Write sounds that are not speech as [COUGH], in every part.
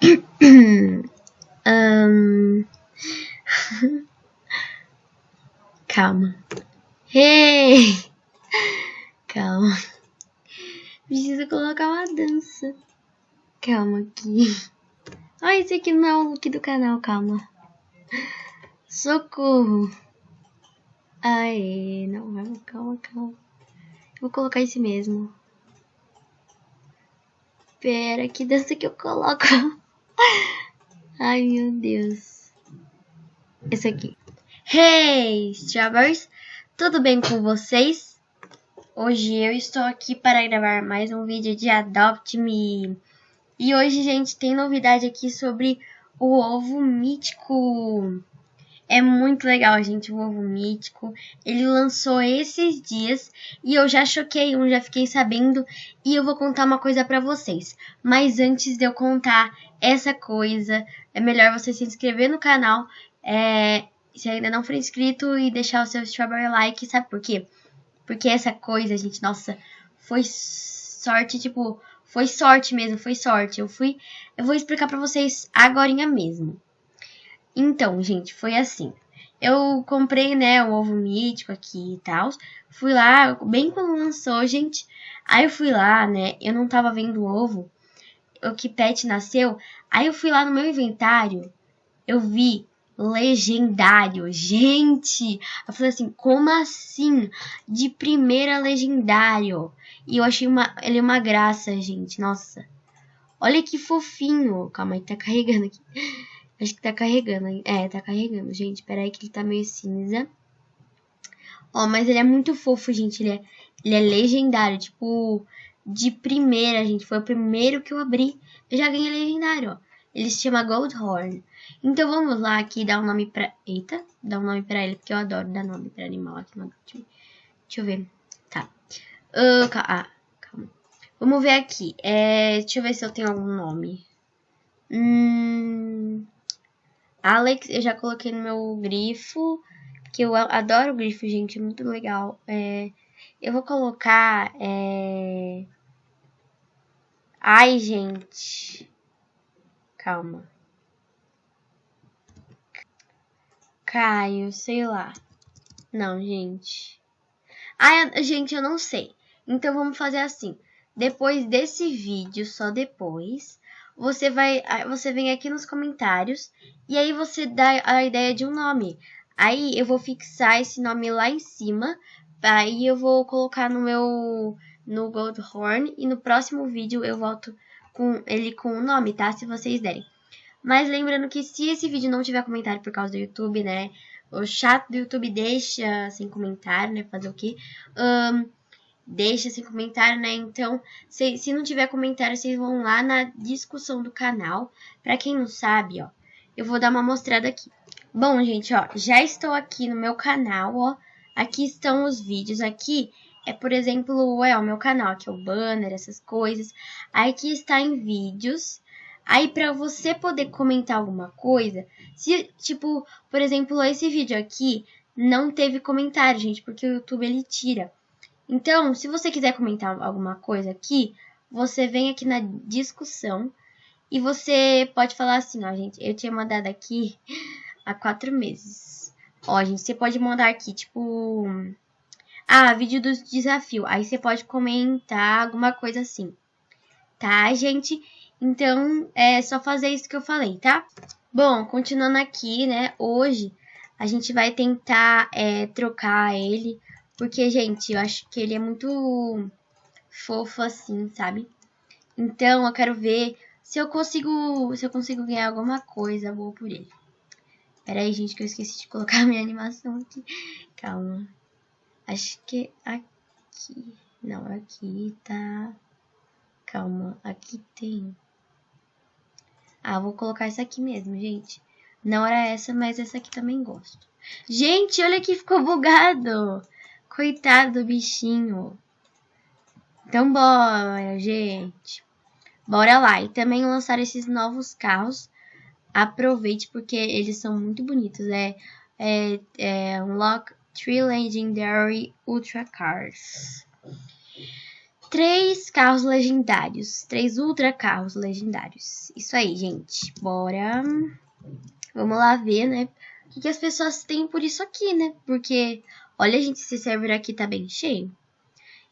[COUGHS] um... [LAUGHS] Calma. Hey! [LAUGHS] Calma. Preciso colocar uma dança. Calma aqui. Ah, esse aqui não é o look do canal, calma. Socorro. Aê, não, vamos, calma, calma. Vou colocar esse mesmo. Pera, que dança que eu coloco? [LAUGHS] [LAUGHS] Ai, meu Deus. Esse aqui. Hey, Strawberries! Tudo bem com vocês? Hoje eu estou aqui para gravar mais um vídeo de Adopt Me. E hoje, gente, tem novidade aqui sobre o ovo mítico. É muito legal, gente, o ovo mítico. Ele lançou esses dias e eu já choquei um, já fiquei sabendo. E eu vou contar uma coisa pra vocês. Mas antes de eu contar essa coisa, é melhor você se inscrever no canal. É, se ainda não for inscrito e deixar o seu strawberry like, sabe por quê? Porque essa coisa, gente, nossa, foi sorte, tipo, foi sorte mesmo, foi sorte. Eu fui, eu vou explicar pra vocês agora mesmo. Então, gente, foi assim. Eu comprei, né, o ovo mítico aqui e tal. Fui lá, bem quando lançou, gente. Aí eu fui lá, né, eu não tava vendo o ovo. O que pet nasceu. Aí eu fui lá no meu inventário. Eu vi legendário. Gente, eu falei assim, como assim? De primeira legendário. E eu achei uma, ele uma graça, gente. Nossa. Olha que fofinho. Calma aí, tá carregando aqui. Acho que tá carregando. É, tá carregando, gente. Pera aí que ele tá meio cinza. Ó, mas ele é muito fofo, gente. Ele é, ele é legendário. Tipo, de primeira, gente. Foi o primeiro que eu abri. Eu já ganhei legendário, ó. Ele se chama Goldhorn. Então vamos lá aqui dar um nome pra... Eita, dar um nome pra ele, porque eu adoro dar nome pra animal aqui no Deixa eu ver. Tá. Uh, ah, calma. Vamos ver aqui. É, deixa eu ver se eu tenho algum nome. Hum, Alex, eu já coloquei no meu grifo. Que eu adoro grifo, gente. Muito legal. É, eu vou colocar... É... Ai, gente. Calma. Caio, sei lá. Não, gente. Ah, gente, eu não sei. Então vamos fazer assim. Depois desse vídeo, só depois, você vai, você vem aqui nos comentários e aí você dá a ideia de um nome. Aí eu vou fixar esse nome lá em cima, aí eu vou colocar no meu no Goldhorn e no próximo vídeo eu volto com ele com o nome, tá? Se vocês derem. Mas lembrando que se esse vídeo não tiver comentário por causa do YouTube, né? O chat do YouTube deixa sem comentário, né? Fazer o quê? Um, deixa sem comentário, né? Então, se, se não tiver comentário, vocês vão lá na discussão do canal. Pra quem não sabe, ó, eu vou dar uma mostrada aqui. Bom, gente, ó, já estou aqui no meu canal, ó. Aqui estão os vídeos. Aqui é, por exemplo, é o meu canal, aqui é o banner, essas coisas. Aqui está em vídeos. Aí, para você poder comentar alguma coisa, se, tipo, por exemplo, esse vídeo aqui não teve comentário, gente, porque o YouTube ele tira. Então, se você quiser comentar alguma coisa aqui, você vem aqui na discussão e você pode falar assim, ó, gente, eu tinha mandado aqui há quatro meses. Ó, gente, você pode mandar aqui, tipo, ah, vídeo do desafio. Aí você pode comentar alguma coisa assim, tá, gente? Então, é só fazer isso que eu falei, tá? Bom, continuando aqui, né? Hoje a gente vai tentar é, trocar ele, porque, gente, eu acho que ele é muito fofo assim, sabe? Então, eu quero ver se eu consigo, se eu consigo ganhar alguma coisa boa por ele. Pera aí, gente, que eu esqueci de colocar [LAUGHS] a minha animação aqui. Calma. Acho que aqui. Não, aqui tá... Calma, aqui tem... Ah, vou colocar essa aqui mesmo, gente. Não era essa, mas essa aqui também gosto. Gente, olha que ficou bugado. Coitado do bichinho. Então, bora, gente. Bora lá. E também lançar esses novos carros. Aproveite, porque eles são muito bonitos. É, é, é Unlock Three Legendary Ultra Cars. três carros legendários. Três ultra carros legendários. Isso aí, gente. Bora. Vamos lá ver, né? O que, que as pessoas têm por isso aqui, né? Porque, olha, gente, esse server aqui tá bem cheio.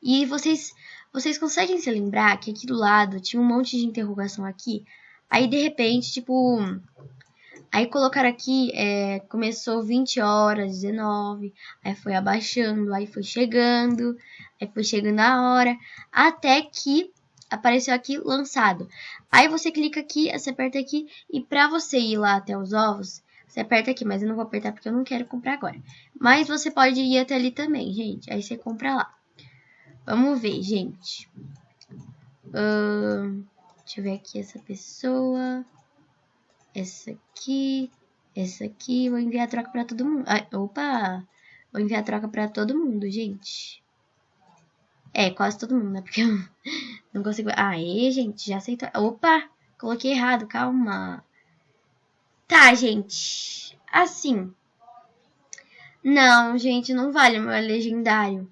E vocês, vocês conseguem se lembrar que aqui do lado tinha um monte de interrogação aqui? Aí, de repente, tipo... Aí colocaram aqui, é, começou 20 horas, 19, aí foi abaixando, aí foi chegando, aí foi chegando a hora, até que apareceu aqui lançado. Aí você clica aqui, você aperta aqui, e pra você ir lá até os ovos, você aperta aqui, mas eu não vou apertar porque eu não quero comprar agora. Mas você pode ir até ali também, gente, aí você compra lá. Vamos ver, gente. Uh, deixa eu ver aqui essa pessoa essa aqui, essa aqui. Vou enviar a troca pra todo mundo. Ah, opa! Vou enviar a troca pra todo mundo, gente. É, quase todo mundo, né? Porque [LAUGHS] eu não consigo... Aê, gente, já aceitou. Opa! Coloquei errado, calma. Tá, gente. Assim. Não, gente, não vale meu legendário.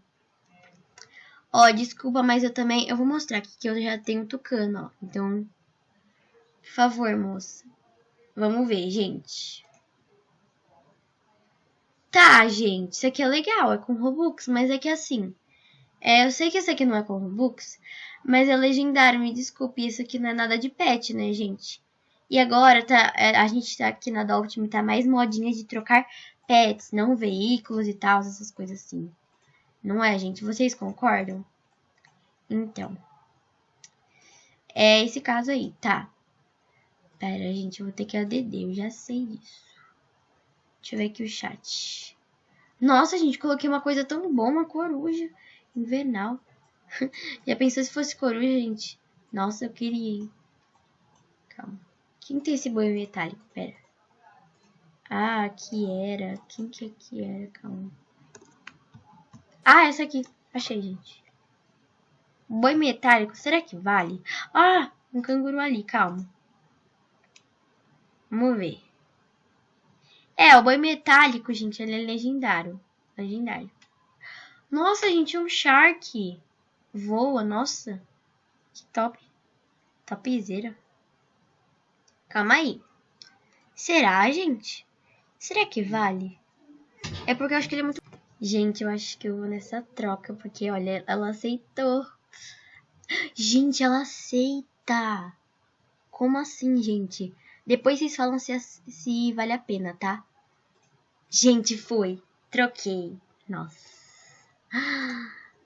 Ó, desculpa, mas eu também... Eu vou mostrar aqui que eu já tenho tucano, ó. Então, por favor, moça. Vamos ver, gente. Tá, gente, isso aqui é legal, é com Robux, mas é que assim... É, eu sei que isso aqui não é com Robux, mas é legendário, me desculpe, isso aqui não é nada de pet, né, gente? E agora tá, é, a gente tá aqui na Dolphin, tá mais modinha de trocar pets, não veículos e tal, essas coisas assim. Não é, gente? Vocês concordam? Então. É esse caso aí, tá? Pera, gente, eu vou ter que ADD, eu já sei disso. Deixa eu ver aqui o chat. Nossa, gente, coloquei uma coisa tão boa, uma coruja invernal. [LAUGHS] já pensou se fosse coruja, gente? Nossa, eu queria? Calma. Quem tem esse boi metálico? Pera. Ah, aqui era. Quem que aqui era? Calma. Ah, essa aqui. Achei, gente. Boi metálico, será que vale? Ah, um canguru ali, calma. Vamos ver. É, o boi metálico, gente, ele é legendário. Legendário. Nossa, gente, um Shark. Voa, nossa. Que top. Topzera. Calma aí. Será, gente? Será que vale? É porque eu acho que ele é muito... Gente, eu acho que eu vou nessa troca, porque, olha, ela aceitou. Gente, ela aceita. Como assim, gente? Depois vocês falam se, se vale a pena, tá? Gente, foi. Troquei. Nossa.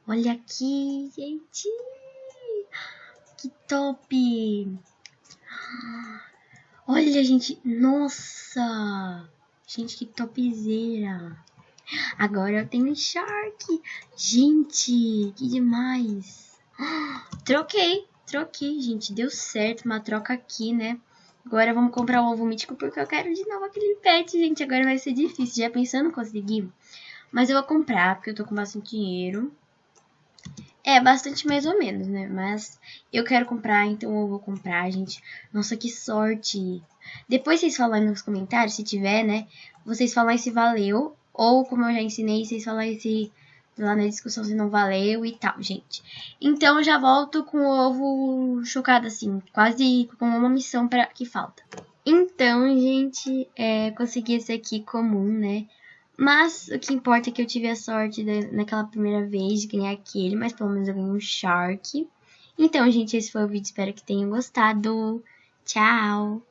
olha aqui, gente. Que top. Olha, gente. Nossa. Gente, que topzera. Agora eu tenho Shark. Gente, que demais. Troquei. Troquei, gente. Deu certo. Uma troca aqui, né? Agora vamos comprar o ovo mítico porque eu quero de novo aquele pet, gente. Agora vai ser difícil. Já pensando em conseguir. Mas eu vou comprar porque eu tô com bastante dinheiro. É, bastante mais ou menos, né? Mas eu quero comprar, então eu vou comprar, gente. Nossa, que sorte. Depois vocês falam nos comentários, se tiver, né? Vocês falam se valeu. Ou, como eu já ensinei, vocês falam se lá na discussão se não valeu e tal, gente. Então, já volto com o ovo chocado, assim, quase com uma missão pra, que falta. Então, gente, é, consegui esse aqui comum, né? Mas o que importa é que eu tive a sorte de, naquela primeira vez de ganhar aquele, mas pelo menos eu ganhei um Shark. Então, gente, esse foi o vídeo, espero que tenham gostado. Tchau!